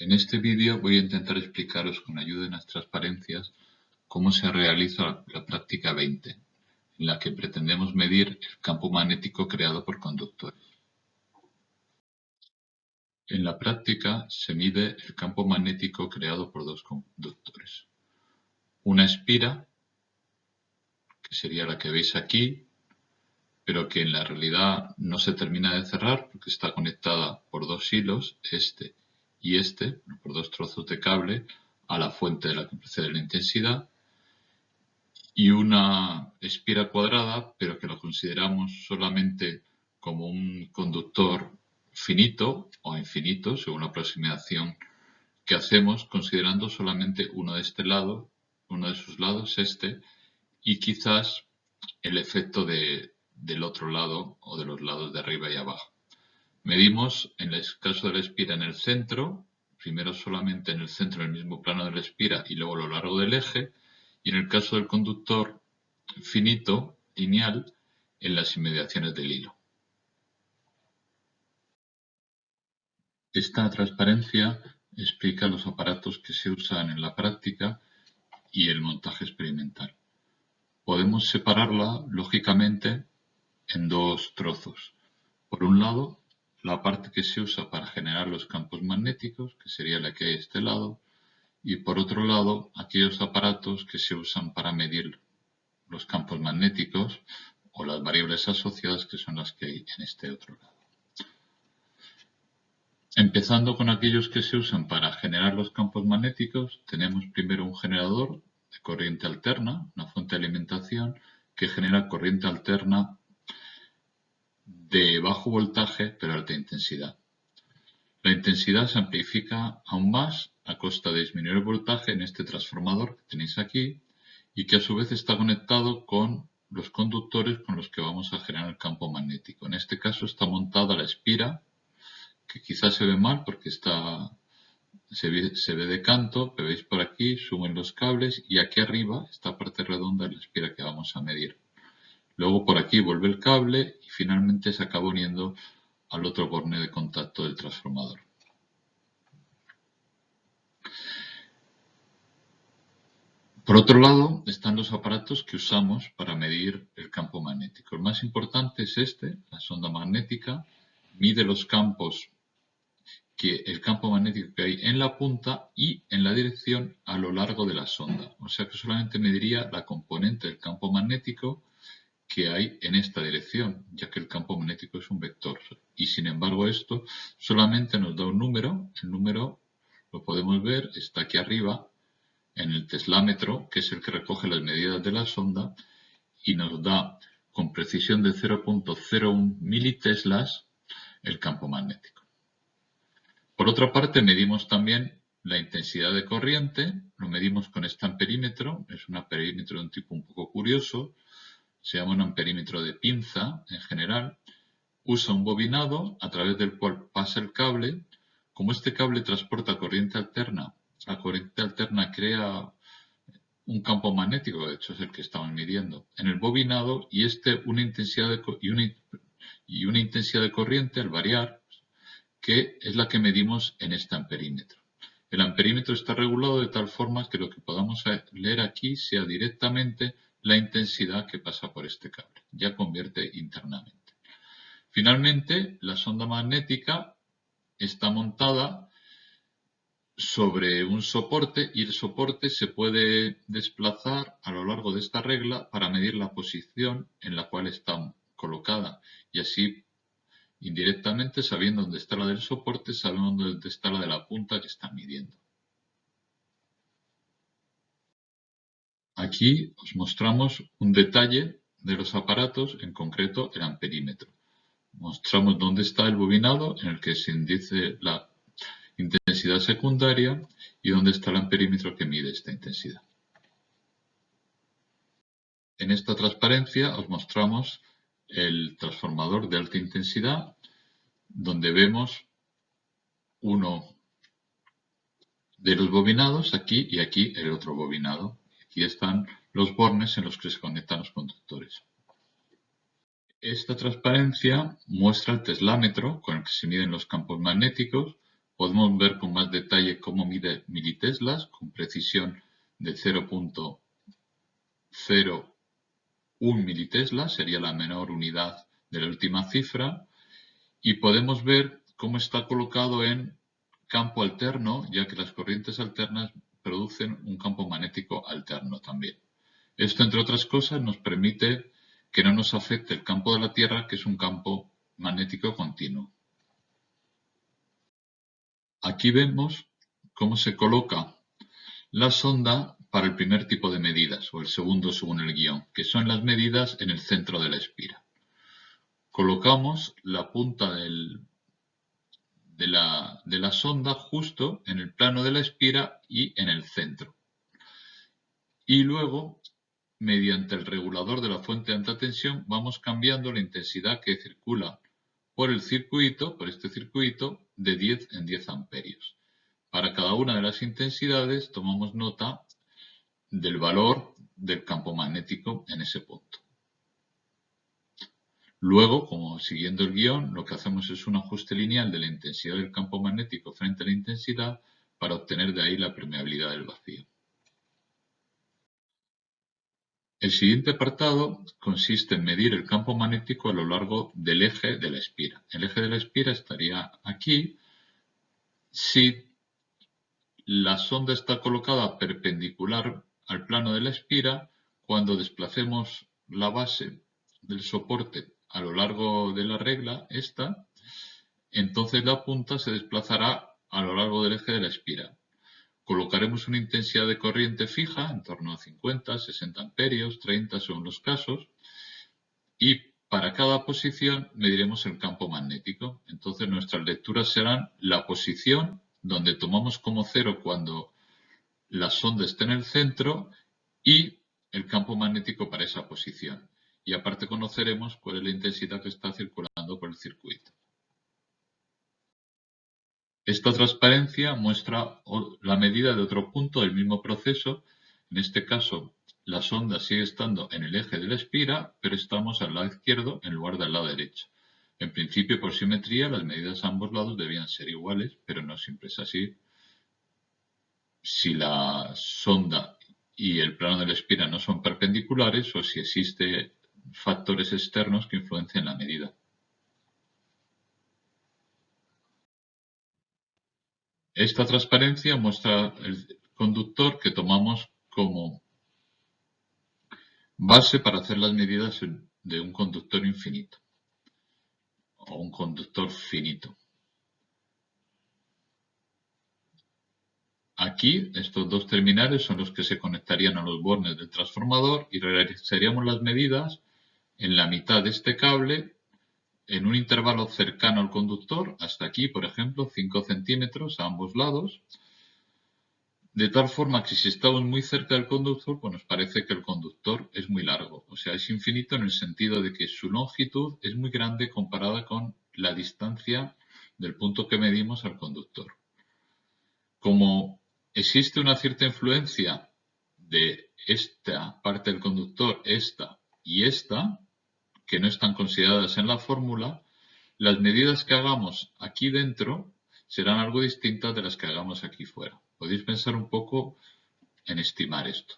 En este vídeo voy a intentar explicaros con ayuda de unas transparencias cómo se realiza la práctica 20, en la que pretendemos medir el campo magnético creado por conductores. En la práctica se mide el campo magnético creado por dos conductores. Una espira, que sería la que veis aquí, pero que en la realidad no se termina de cerrar porque está conectada por dos hilos, este y este, por dos trozos de cable, a la fuente de la que procede la intensidad, y una espira cuadrada, pero que lo consideramos solamente como un conductor finito o infinito, según la aproximación que hacemos, considerando solamente uno de este lado, uno de sus lados, este, y quizás el efecto de, del otro lado o de los lados de arriba y abajo. Medimos en el caso de la espira en el centro, primero solamente en el centro del mismo plano de la espira y luego a lo largo del eje, y en el caso del conductor finito, lineal, en las inmediaciones del hilo. Esta transparencia explica los aparatos que se usan en la práctica y el montaje experimental. Podemos separarla, lógicamente, en dos trozos. Por un lado, la parte que se usa para generar los campos magnéticos, que sería la que hay a este lado, y por otro lado, aquellos aparatos que se usan para medir los campos magnéticos o las variables asociadas, que son las que hay en este otro lado. Empezando con aquellos que se usan para generar los campos magnéticos, tenemos primero un generador de corriente alterna, una fuente de alimentación que genera corriente alterna de bajo voltaje pero alta intensidad. La intensidad se amplifica aún más a costa de disminuir el voltaje en este transformador que tenéis aquí y que a su vez está conectado con los conductores con los que vamos a generar el campo magnético. En este caso está montada la espira, que quizás se ve mal porque está, se, ve, de canto, pero veis por aquí, suben los cables y aquí arriba, esta parte redonda es la espira que vamos a medir. Luego por aquí vuelve el cable y finalmente se acaba uniendo al otro borne de contacto del transformador. Por otro lado, están los aparatos que usamos para medir el campo magnético. El más importante es este, la sonda magnética. Mide los campos, que, el campo magnético que hay en la punta y en la dirección a lo largo de la sonda. O sea que solamente mediría la componente del campo magnético que hay en esta dirección, ya que el campo magnético es un vector. Y sin embargo esto solamente nos da un número, el número lo podemos ver, está aquí arriba en el teslámetro, que es el que recoge las medidas de la sonda, y nos da con precisión de 0.01 militeslas el campo magnético. Por otra parte, medimos también la intensidad de corriente, lo medimos con este amperímetro, es un amperímetro de un tipo un poco curioso, se llama un amperímetro de pinza en general, usa un bobinado a través del cual pasa el cable. Como este cable transporta corriente alterna, la corriente alterna crea un campo magnético, de hecho es el que estamos midiendo, en el bobinado y este una intensidad de, y, una, y una intensidad de corriente al variar, que es la que medimos en este amperímetro. El amperímetro está regulado de tal forma que lo que podamos leer aquí sea directamente la intensidad que pasa por este cable. Ya convierte internamente. Finalmente, la sonda magnética está montada sobre un soporte y el soporte se puede desplazar a lo largo de esta regla para medir la posición en la cual está colocada y así indirectamente sabiendo dónde está la del soporte sabemos dónde está la de la punta que está midiendo. Aquí os mostramos un detalle de los aparatos, en concreto el amperímetro. Mostramos dónde está el bobinado en el que se indice la intensidad secundaria y dónde está el amperímetro que mide esta intensidad. En esta transparencia os mostramos el transformador de alta intensidad donde vemos uno de los bobinados aquí y aquí el otro bobinado Aquí están los bornes en los que se conectan los conductores. Esta transparencia muestra el teslámetro con el que se miden los campos magnéticos podemos ver con más detalle cómo mide militeslas, con precisión de 0.01 militesla, sería la menor unidad de la última cifra, y podemos ver cómo está colocado en campo alterno, ya que las corrientes alternas producen un campo magnético alterno también. Esto, entre otras cosas, nos permite que no nos afecte el campo de la Tierra, que es un campo magnético continuo. Aquí vemos cómo se coloca la sonda para el primer tipo de medidas, o el segundo según el guion, que son las medidas en el centro de la espira. Colocamos la punta del, de, la, de la sonda justo en el plano de la espira y en el centro. Y luego mediante el regulador de la fuente de alta tensión vamos cambiando la intensidad que circula por el circuito, por este circuito, de 10 en 10 amperios. Para cada una de las intensidades tomamos nota del valor del campo magnético en ese punto. Luego, como siguiendo el guion, lo que hacemos es un ajuste lineal de la intensidad del campo magnético frente a la intensidad para obtener de ahí la permeabilidad del vacío. El siguiente apartado consiste en medir el campo magnético a lo largo del eje de la espira. El eje de la espira estaría aquí si la sonda está colocada perpendicular al plano de la espira, cuando desplacemos la base del soporte a lo largo de la regla, esta, entonces la punta se desplazará a lo largo del eje de la espira. Colocaremos una intensidad de corriente fija, en torno a 50, 60 amperios, 30 según los casos, y para cada posición mediremos el campo magnético. Entonces nuestras lecturas serán la posición donde tomamos como cero cuando la sonda esté en el centro y el campo magnético para esa posición. Y aparte conoceremos cuál es la intensidad que está circulando por el circuito. Esta transparencia muestra la medida de otro punto del mismo proceso. En este caso, la sonda sigue estando en el eje de la espira, pero estamos al lado izquierdo en lugar del lado derecho. En principio, por simetría, las medidas a ambos lados debían ser iguales, pero no siempre es así. Si la sonda y el plano de la espira no son perpendiculares o si existen factores externos que influencian la medida. Esta transparencia muestra el conductor que tomamos como base para hacer las medidas de un conductor infinito o un conductor finito. Aquí, estos dos terminales son los que se conectarían a los bornes del transformador y realizaríamos las medidas en la mitad de este cable en un intervalo cercano al conductor, hasta aquí, por ejemplo, 5 centímetros a ambos lados, de tal forma que si estamos muy cerca del conductor, pues nos parece que el conductor es muy largo. O sea, es infinito en el sentido de que su longitud es muy grande comparada con la distancia del punto que medimos al conductor. Como existe una cierta influencia de esta parte del conductor, esta y esta, que no están consideradas en la fórmula, las medidas que hagamos aquí dentro serán algo distintas de las que hagamos aquí fuera. Podéis pensar un poco en estimar esto.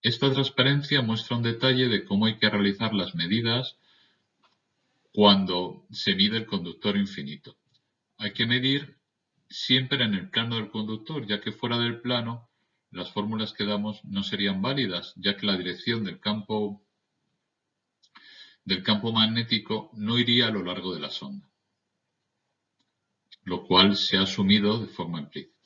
Esta transparencia muestra un detalle de cómo hay que realizar las medidas cuando se mide el conductor infinito. Hay que medir siempre en el plano del conductor, ya que fuera del plano las fórmulas que damos no serían válidas, ya que la dirección del campo, del campo magnético no iría a lo largo de la sonda, lo cual se ha asumido de forma implícita.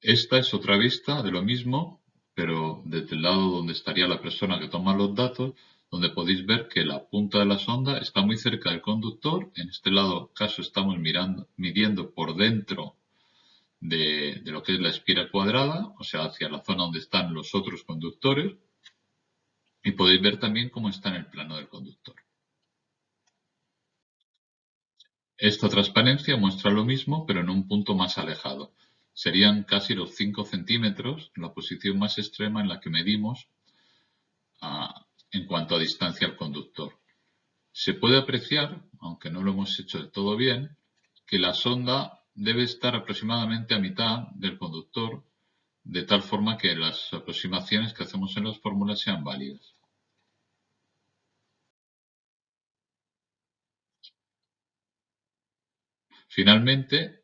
Esta es otra vista de lo mismo, pero desde el lado donde estaría la persona que toma los datos, donde podéis ver que la punta de la sonda está muy cerca del conductor. En este lado caso estamos mirando, midiendo por dentro de, lo que es la espira cuadrada, o sea, hacia la zona donde están los otros conductores. Y podéis ver también cómo está en el plano del conductor. Esta transparencia muestra lo mismo, pero en un punto más alejado. Serían casi los 5 centímetros, la posición más extrema en la que medimos en cuanto a distancia al conductor. Se puede apreciar, aunque no lo hemos hecho del todo bien, que la sonda debe estar aproximadamente a mitad del conductor, de tal forma que las aproximaciones que hacemos en las fórmulas sean válidas. Finalmente,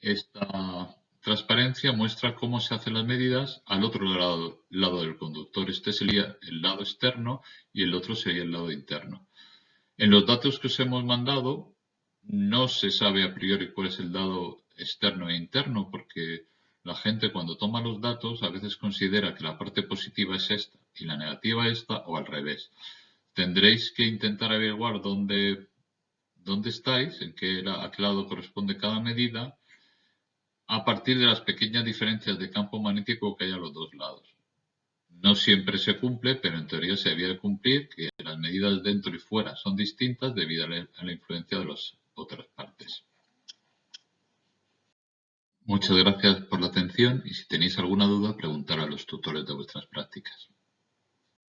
esta transparencia muestra cómo se hacen las medidas al otro lado, lado del conductor. Este sería el lado externo y el otro sería el lado interno. En los datos que os hemos mandado no se sabe a priori cuál es el lado externo e interno porque la gente cuando toma los datos a veces considera que la parte positiva es esta y la negativa esta o al revés. Tendréis que intentar averiguar dónde, dónde estáis, en qué, a qué lado corresponde cada medida a partir de las pequeñas diferencias de campo magnético que hay a los dos lados. No siempre se cumple, pero en teoría se debía cumplir que las medidas dentro y fuera son distintas debido a la influencia de las otras partes. Muchas gracias por la atención y si tenéis alguna duda preguntar a los tutores de vuestras prácticas.